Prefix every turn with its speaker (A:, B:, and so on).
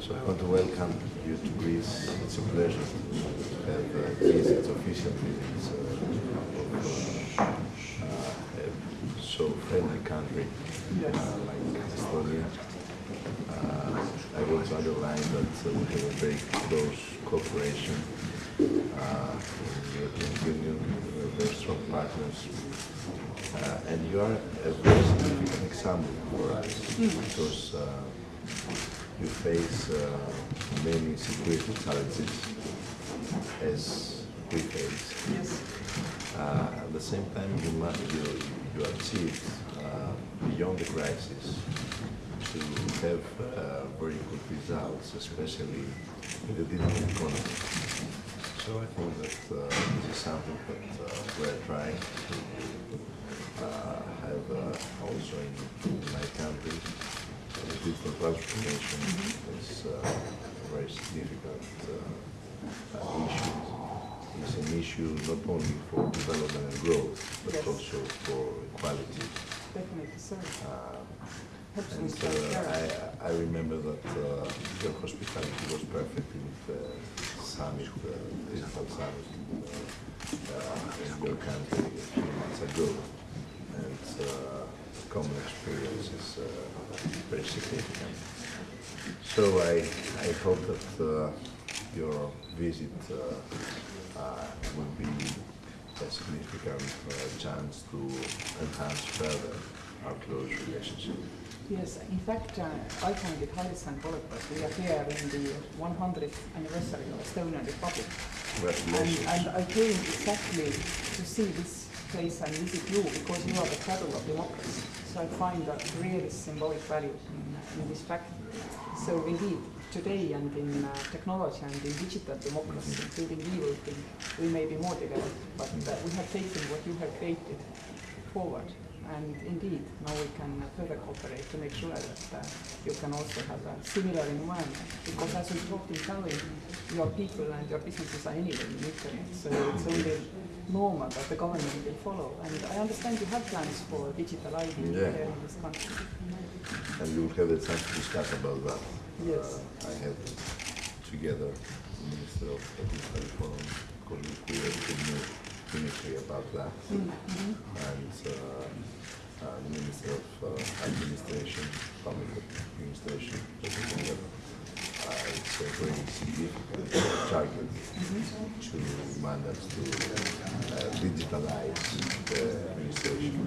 A: So I want to welcome you to Greece. It's a pleasure to have uh, Greece. It's official. It's uh, uh, so friendly country, yes. Uh, like Estonia. Uh, I want to underline that uh, we have a very close cooperation uh, in your partners. Uh, and you are a very significant example for us because uh, you face uh, many security challenges as we face.
B: Yes.
A: Uh, at the same time, you, must, you, you achieved uh, beyond the crisis to have uh, very good results, especially in the digital economy. So I think that this is something that we're to uh, have uh, also in, in my country. The digital transformation is uh, a very significant uh, uh, issue. It's an issue not only for development and growth, but
B: Yes.
A: also for equality.
B: Definitely, sir.
A: Uh, and uh. I, I remember that uh, your hospitality was perfect in the summit, uh, digital summit uh, uh, in your country a few months ago. And uh, common experience is uh, very significant. So I, I hope that uh, your visit uh, uh, will be a significant uh, chance to enhance further our close relationship.
B: Yes, in fact, uh, I find it highly symbolic that we are here in the 100th anniversary of Estonian Republic. And,
A: Congratulations.
B: and I came exactly to see this place and visit you because you are the cradle of democracy. So I find that really symbolic value in, in this fact. So indeed, today and in uh, technology and in digital democracy, including we will we may be more developed, but uh, we have taken what you have created forward. And indeed, now we can further cooperate to make sure that uh, you can also have a similar environment. Because as we talked in Tallinn, your people and your businesses are anyway in internet, so it's only normal that the government will follow. And I understand you have plans for digital ID
A: Yeah.
B: here in this country.
A: And will have the chance to discuss about that.
B: Yes.
A: Uh, I have together the Minister of Digital Economy, because we created a new ministry about that. And uh, administration, public administration, whatever, uh, it's a very significant target mm -hmm. to manage to uh, digitalize the administration.